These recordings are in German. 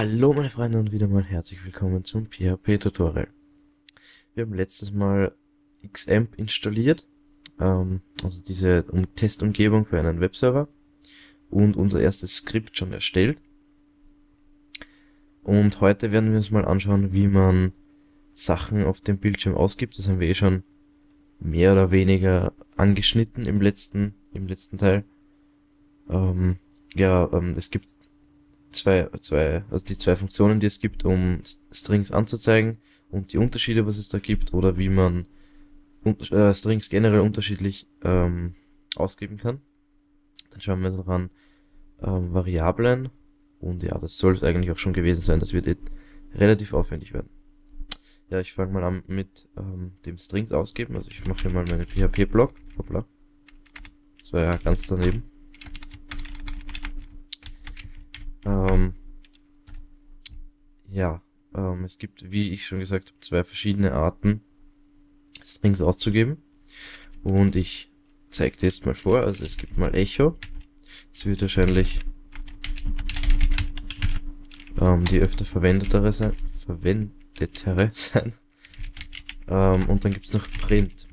Hallo meine Freunde und wieder mal herzlich willkommen zum PHP Tutorial. Wir haben letztes Mal Xampp installiert, ähm, also diese Testumgebung für einen Webserver und unser erstes Skript schon erstellt. Und heute werden wir uns mal anschauen, wie man Sachen auf dem Bildschirm ausgibt. Das haben wir eh schon mehr oder weniger angeschnitten im letzten, im letzten Teil. Ähm, ja, ähm, es gibt zwei, zwei, also die zwei Funktionen, die es gibt, um Strings anzuzeigen und die Unterschiede, was es da gibt oder wie man äh, Strings generell unterschiedlich ähm, ausgeben kann. Dann schauen wir uns noch an ähm, Variablen und ja, das soll es eigentlich auch schon gewesen sein. Das wird eh relativ aufwendig werden. Ja, ich fange mal an mit ähm, dem Strings ausgeben. Also ich mache hier mal meine PHP-Block. Hoppla. Das war ja ganz daneben. Ähm, ja, ähm, es gibt, wie ich schon gesagt habe, zwei verschiedene Arten, Strings auszugeben. Und ich zeige dir jetzt mal vor. Also es gibt mal Echo. Es wird wahrscheinlich ähm, die öfter verwendetere sein. Verwendetere sein. Ähm, und dann gibt es noch Print.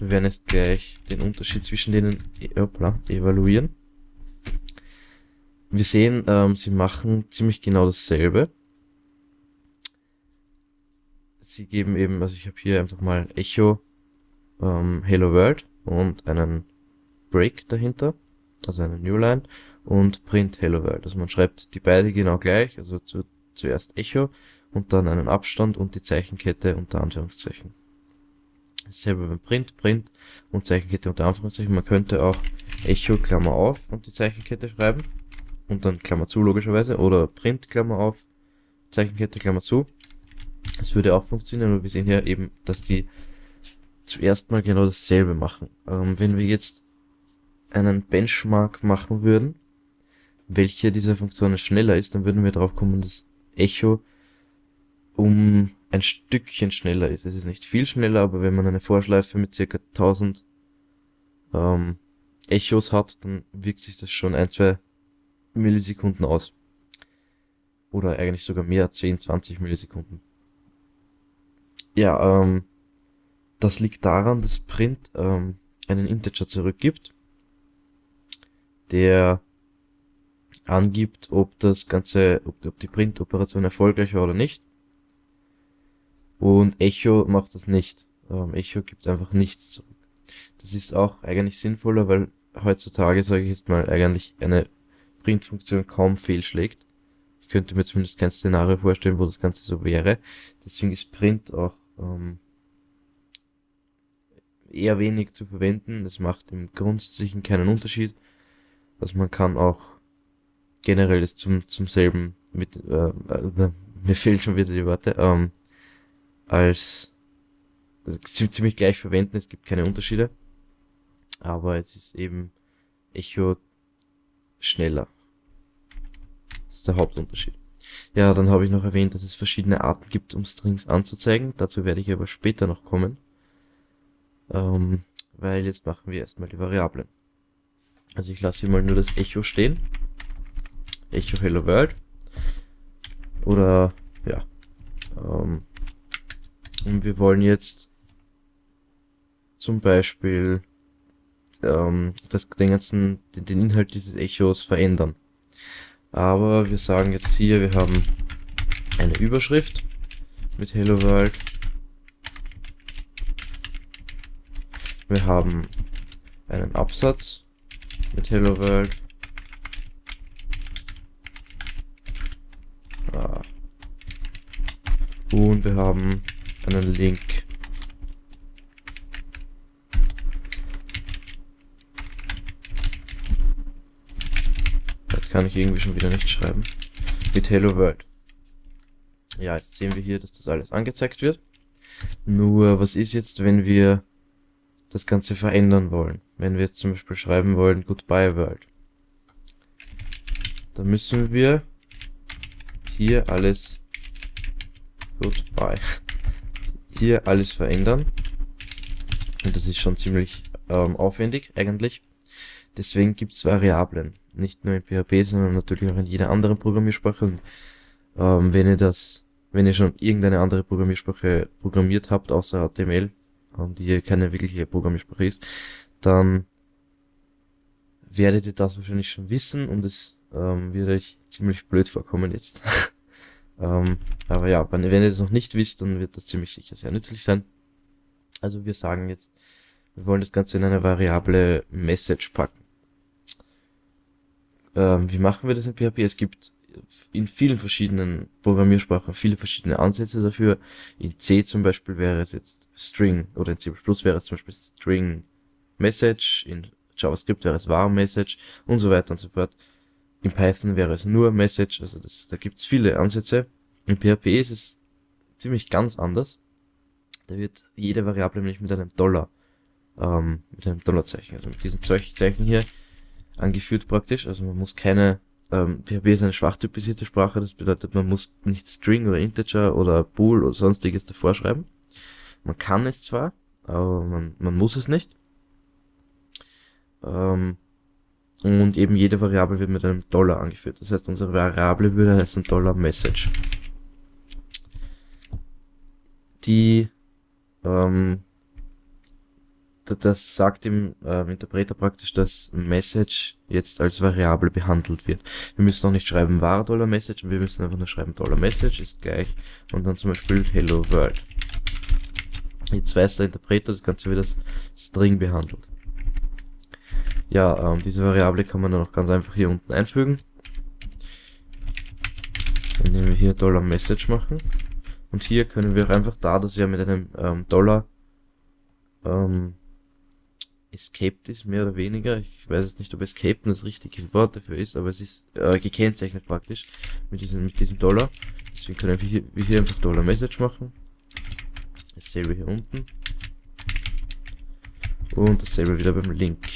Wir werden jetzt gleich den Unterschied zwischen denen hoppla, evaluieren. Wir sehen, ähm, sie machen ziemlich genau dasselbe. Sie geben eben, also ich habe hier einfach mal Echo ähm, Hello World und einen Break dahinter, also eine Newline und Print Hello World. Also man schreibt die beide genau gleich, also zu, zuerst Echo und dann einen Abstand und die Zeichenkette unter Anführungszeichen. Dasselbe beim Print, Print und Zeichenkette unter Anführungszeichen. Man könnte auch Echo Klammer auf und die Zeichenkette schreiben und dann Klammer zu logischerweise oder Print Klammer auf, Zeichenkette Klammer zu. Das würde auch funktionieren, aber wir sehen hier eben, dass die zuerst mal genau dasselbe machen. Ähm, wenn wir jetzt einen Benchmark machen würden, welche dieser Funktionen schneller ist, dann würden wir darauf kommen, dass Echo um ein Stückchen schneller ist. Es ist nicht viel schneller, aber wenn man eine Vorschleife mit circa 1000 ähm, Echos hat, dann wirkt sich das schon ein, zwei Millisekunden aus. Oder eigentlich sogar mehr, 10, 20 Millisekunden. Ja, ähm, das liegt daran, dass Print ähm, einen Integer zurückgibt, der angibt, ob das Ganze, ob, ob die Print-Operation erfolgreich war oder nicht. Und Echo macht das nicht. Ähm, Echo gibt einfach nichts zurück. Das ist auch eigentlich sinnvoller, weil heutzutage, sage ich jetzt mal, eigentlich eine Print-Funktion kaum fehlschlägt. Ich könnte mir zumindest kein Szenario vorstellen, wo das Ganze so wäre. Deswegen ist Print auch ähm, eher wenig zu verwenden. Das macht im Grundsätzlichen keinen Unterschied. Also man kann auch generell das zum, zum selben mit, äh, äh, mir fehlen schon wieder die Worte, ähm, als also ziemlich gleich verwenden, es gibt keine Unterschiede. Aber es ist eben Echo schneller. Das ist der Hauptunterschied. Ja, dann habe ich noch erwähnt, dass es verschiedene Arten gibt, um Strings anzuzeigen. Dazu werde ich aber später noch kommen. Ähm, weil jetzt machen wir erstmal die Variablen. Also ich lasse hier mal nur das Echo stehen. Echo Hello World. Oder, ja. Ähm, und wir wollen jetzt zum Beispiel ähm, das, den ganzen, den, den Inhalt dieses Echos verändern. Aber wir sagen jetzt hier, wir haben eine Überschrift mit Hello World. Wir haben einen Absatz mit Hello World. Ah. Und wir haben einen Link kann ich irgendwie schon wieder nicht schreiben. Mit Hello World. Ja, jetzt sehen wir hier, dass das alles angezeigt wird. Nur, was ist jetzt, wenn wir das Ganze verändern wollen? Wenn wir jetzt zum Beispiel schreiben wollen, Goodbye World. Dann müssen wir hier alles Goodbye. Hier alles verändern. Und das ist schon ziemlich ähm, aufwendig eigentlich. Deswegen gibt's Variablen. Nicht nur in PHP, sondern natürlich auch in jeder anderen Programmiersprache. Und, ähm, wenn ihr das, wenn ihr schon irgendeine andere Programmiersprache programmiert habt, außer HTML, ähm, die keine wirkliche Programmiersprache ist, dann werdet ihr das wahrscheinlich schon wissen und es ähm, wird euch ziemlich blöd vorkommen jetzt. ähm, aber ja, wenn, wenn ihr das noch nicht wisst, dann wird das ziemlich sicher sehr nützlich sein. Also wir sagen jetzt, wir wollen das Ganze in eine Variable Message packen. Ähm, wie machen wir das in PHP? Es gibt in vielen verschiedenen Programmiersprachen viele verschiedene Ansätze dafür. In C zum Beispiel wäre es jetzt String oder in C++ wäre es zum Beispiel String Message, in JavaScript wäre es var Message und so weiter und so fort. In Python wäre es nur Message, also das, da gibt es viele Ansätze. In PHP ist es ziemlich ganz anders. Da wird jede Variable nämlich mit einem Dollar, ähm, mit einem Dollarzeichen, also mit diesem Zeichen hier angeführt praktisch. Also man muss keine ähm, PHP ist eine schwach typisierte Sprache, das bedeutet, man muss nicht String oder Integer oder Bool oder sonstiges davor schreiben. Man kann es zwar, aber man, man muss es nicht. Ähm, und eben jede Variable wird mit einem Dollar angeführt. Das heißt, unsere Variable würde heißen Dollar Message. Die ähm, das sagt dem äh, Interpreter praktisch, dass Message jetzt als Variable behandelt wird. Wir müssen auch nicht schreiben var Dollar Message, wir müssen einfach nur schreiben Dollar Message ist gleich und dann zum Beispiel Hello World. Jetzt weiß der Interpreter, das Ganze wird als String behandelt. Ja, ähm, diese Variable kann man dann auch ganz einfach hier unten einfügen. Indem wir hier Dollar Message machen. Und hier können wir auch einfach da, dass ja mit einem ähm, Dollar ähm, escaped ist, mehr oder weniger. Ich weiß jetzt nicht, ob escaped das richtige Wort dafür ist, aber es ist äh, gekennzeichnet praktisch mit diesem, mit diesem Dollar. Deswegen können wir hier, wir hier einfach Dollar Message machen. Dasselbe hier unten. Und dasselbe wieder beim Link.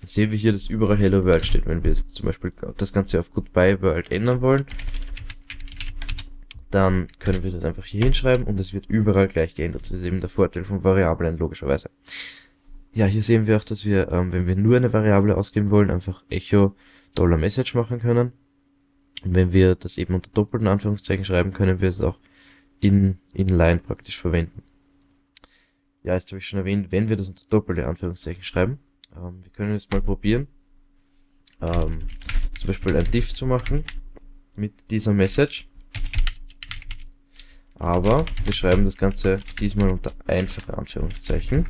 Dann sehen wir hier, dass überall Hello World steht. Wenn wir jetzt zum Beispiel das Ganze auf Goodbye World ändern wollen, dann können wir das einfach hier hinschreiben und es wird überall gleich geändert. Das ist eben der Vorteil von Variablen, logischerweise. Ja, hier sehen wir auch, dass wir, ähm, wenn wir nur eine Variable ausgeben wollen, einfach echo Dollar $message machen können. Und wenn wir das eben unter doppelten Anführungszeichen schreiben, können wir es auch in inline praktisch verwenden. Ja, jetzt habe ich schon erwähnt, wenn wir das unter doppelte Anführungszeichen schreiben. Ähm, wir können es mal probieren. Ähm, zum Beispiel ein diff zu machen mit dieser Message. Aber wir schreiben das Ganze diesmal unter einfache Anführungszeichen.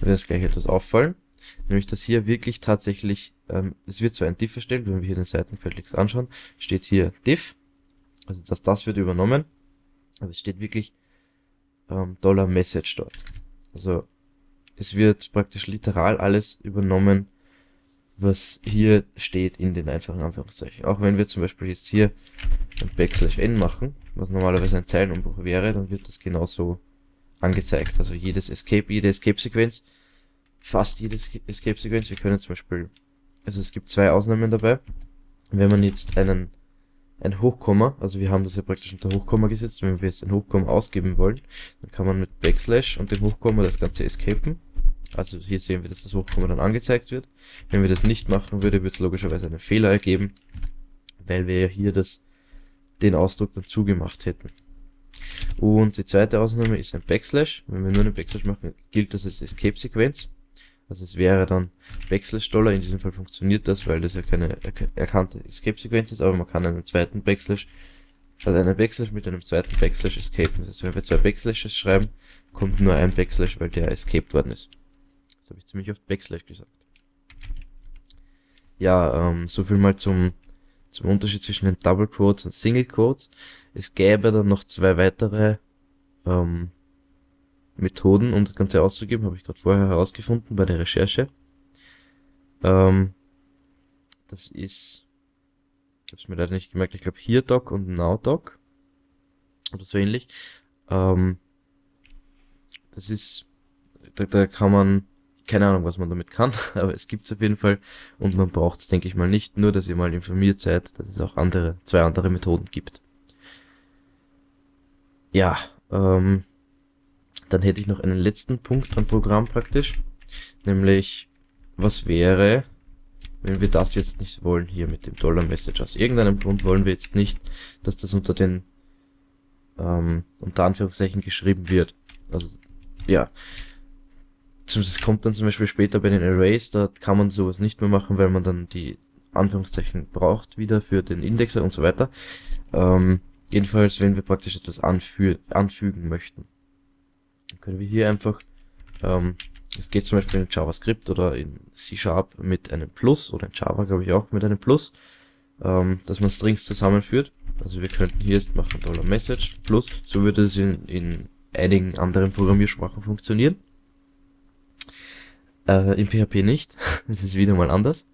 Da wird jetzt gleich etwas auffallen. Nämlich, dass hier wirklich tatsächlich, ähm, es wird zwar ein diff erstellt, wenn wir hier den Seitenquelltext anschauen, steht hier diff. Also dass das wird übernommen. Aber es steht wirklich ähm, Dollar Message dort. Also es wird praktisch literal alles übernommen, was hier steht in den einfachen Anführungszeichen. Auch wenn wir zum Beispiel jetzt hier ein Backslash n machen, was normalerweise ein Zeilenumbruch wäre, dann wird das genauso angezeigt. Also jedes Escape, jede Escape-Sequenz, fast jede Escape-Sequenz, wir können zum Beispiel, also es gibt zwei Ausnahmen dabei. Wenn man jetzt einen, ein Hochkomma, also wir haben das ja praktisch unter Hochkomma gesetzt, wenn wir jetzt ein Hochkomma ausgeben wollen, dann kann man mit Backslash und dem Hochkomma das Ganze escapen. Also hier sehen wir, dass das Hochkomma dann angezeigt wird. Wenn wir das nicht machen würde, wird es logischerweise einen Fehler ergeben, weil wir ja hier das den Ausdruck dann zugemacht hätten. Und die zweite Ausnahme ist ein Backslash. Wenn wir nur einen Backslash machen, gilt das als Escape-Sequenz. Also es wäre dann Backslash Dollar. In diesem Fall funktioniert das, weil das ja keine erkannte Escape-Sequenz ist, aber man kann einen zweiten Backslash, also einen Backslash mit einem zweiten Backslash escapen. Das heißt, wenn wir zwei Backslashes schreiben, kommt nur ein Backslash, weil der escaped worden ist. Das habe ich ziemlich oft Backslash gesagt. Ja, ähm, so viel mal zum zum Unterschied zwischen den Double Quotes und Single Quotes. Es gäbe dann noch zwei weitere ähm, Methoden, um das Ganze auszugeben, habe ich gerade vorher herausgefunden bei der Recherche. Ähm, das ist, ich habe es mir leider nicht gemerkt, ich glaube hier Doc und Now Doc oder so ähnlich. Ähm, das ist, da, da kann man keine Ahnung, was man damit kann, aber es gibt's auf jeden Fall und man braucht es, denke ich mal, nicht, nur dass ihr mal informiert seid, dass es auch andere, zwei andere Methoden gibt. Ja, ähm, dann hätte ich noch einen letzten Punkt am Programm praktisch. Nämlich, was wäre, wenn wir das jetzt nicht wollen, hier mit dem Dollar Message. Aus irgendeinem Grund wollen wir jetzt nicht, dass das unter den, ähm, unter Anführungszeichen geschrieben wird. Also, ja. Das kommt dann zum Beispiel später bei den Arrays, da kann man sowas nicht mehr machen, weil man dann die Anführungszeichen braucht wieder für den Indexer und so weiter. Ähm, jedenfalls, wenn wir praktisch etwas anfü anfügen möchten, können wir hier einfach ähm, es geht zum Beispiel in JavaScript oder in C-Sharp mit einem Plus oder in Java glaube ich auch mit einem Plus, ähm, dass man Strings zusammenführt. Also wir könnten hier jetzt machen Dollar $Message Plus, so würde es in, in einigen anderen Programmiersprachen funktionieren. Äh, in PHP nicht, das ist wieder mal anders.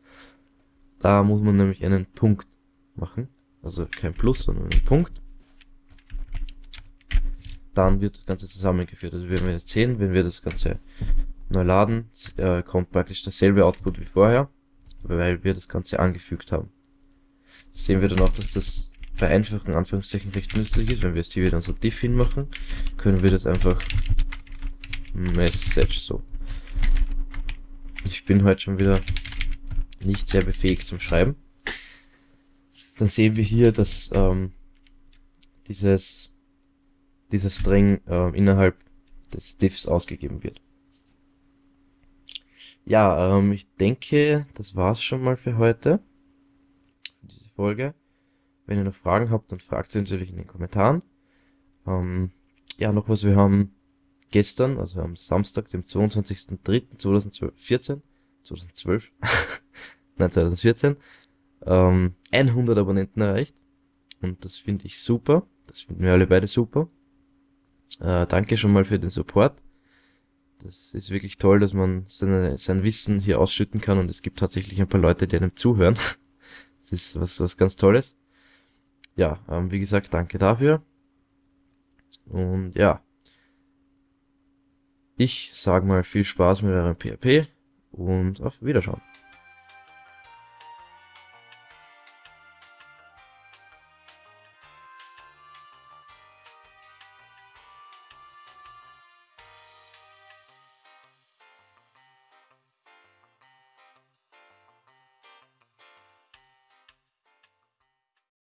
Da muss man nämlich einen Punkt machen, also kein Plus, sondern einen Punkt. Dann wird das Ganze zusammengeführt. Also wenn wir jetzt sehen, wenn wir das Ganze neu laden, äh, kommt praktisch dasselbe Output wie vorher, weil wir das Ganze angefügt haben. Das sehen wir dann auch, dass das bei einfachen Anführungszeichen recht nützlich ist. Wenn wir jetzt hier wieder unser diff hinmachen, können wir das einfach Message so. Ich bin heute schon wieder nicht sehr befähigt zum Schreiben. Dann sehen wir hier, dass ähm, dieses dieser String äh, innerhalb des Diffs ausgegeben wird. Ja, ähm, ich denke, das war's schon mal für heute. Für diese Folge. Wenn ihr noch Fragen habt, dann fragt sie natürlich in den Kommentaren. Ähm, ja, noch was, wir haben gestern, also am Samstag, dem 22.03.2014, 2012, nein, 2014, ähm, 100 Abonnenten erreicht. Und das finde ich super. Das finden wir alle beide super. Äh, danke schon mal für den Support. Das ist wirklich toll, dass man seine, sein Wissen hier ausschütten kann und es gibt tatsächlich ein paar Leute, die einem zuhören. Das ist was, was ganz Tolles. Ja, ähm, wie gesagt, danke dafür. Und ja, ich sage mal viel Spaß mit eurem PHP und auf Wiederschauen.